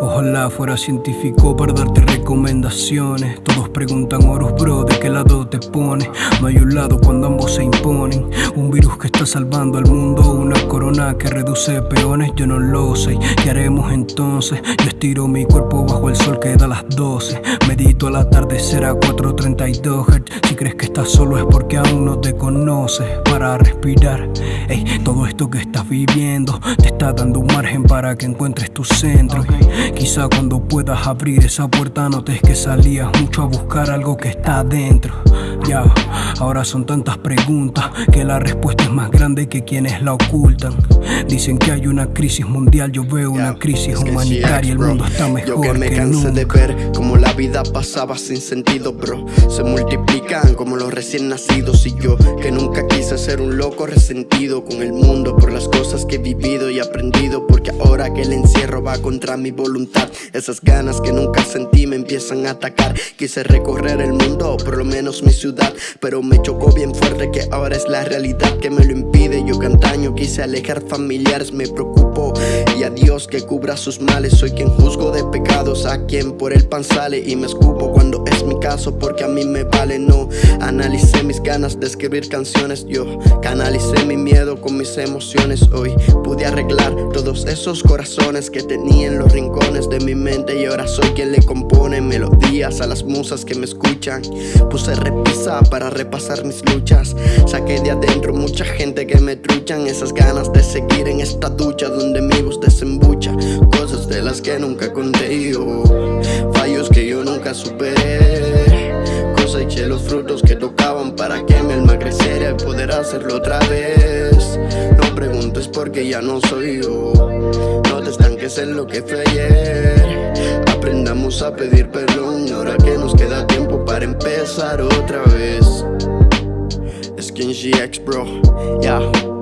allá afuera científico para darte recomendaciones. Todos preguntan, Horus bro, ¿de qué lado te pones? No hay un lado cuando ambos se imponen. Un virus que está salvando al mundo, una que reduce peones, yo no lo sé. ¿Qué haremos entonces? Yo estiro mi cuerpo bajo el sol que da las 12. Medito al atardecer a 4.32 Hz. Si crees que estás solo es porque aún no te conoces. Para respirar, Ey, todo esto que estás viviendo te está dando un margen para que encuentres tu centro. Quizá cuando puedas abrir esa puerta notes que salías mucho a buscar algo que está adentro. Ya, ahora son tantas preguntas que la respuesta es más grande que quienes la ocultan. Dicen que hay una crisis mundial, yo veo una crisis humanitaria, el mundo está mejor Yo que me cansé de ver como la vida pasaba sin sentido, bro. Se multiplican como los recién nacidos y yo que nunca quise ser un loco resentido con el mundo por las cosas que he vivido y aprendido, porque ahora que el encierro va contra mi voluntad, esas ganas que nunca sentí me empiezan a atacar. Quise recorrer el mundo, por lo menos mi ciudad pero me chocó bien fuerte que ahora es la realidad que me lo impide Yo que quise alejar familiares me preocupo Y a Dios que cubra sus males. Soy quien juzgo de pecados a quien por el pan sale. Y me escupo cuando es mi caso porque a mí me vale. No Analicé mis ganas de escribir canciones. Yo canalicé mi miedo con mis emociones. Hoy pude arreglar todos esos corazones que tenía en los rincones de mi mente. Y ahora soy quien le compone melodías a las musas que me escuchan. Puse repisa para repasar mis luchas. Saqué de adentro mucha gente que me truchan. Esas ganas de seguir en esta ducha donde mi voz desembucha. Cosas de las que nunca conté yo. Fallos que yo nunca superé Coseché los frutos que tocaban para que mi alma creciera y poder hacerlo otra vez. No preguntes porque ya no soy yo. No te estanques en lo que ayer. Aprendamos a pedir perdón ahora que nos queda tiempo para empezar otra vez. Skin GX bro, yeah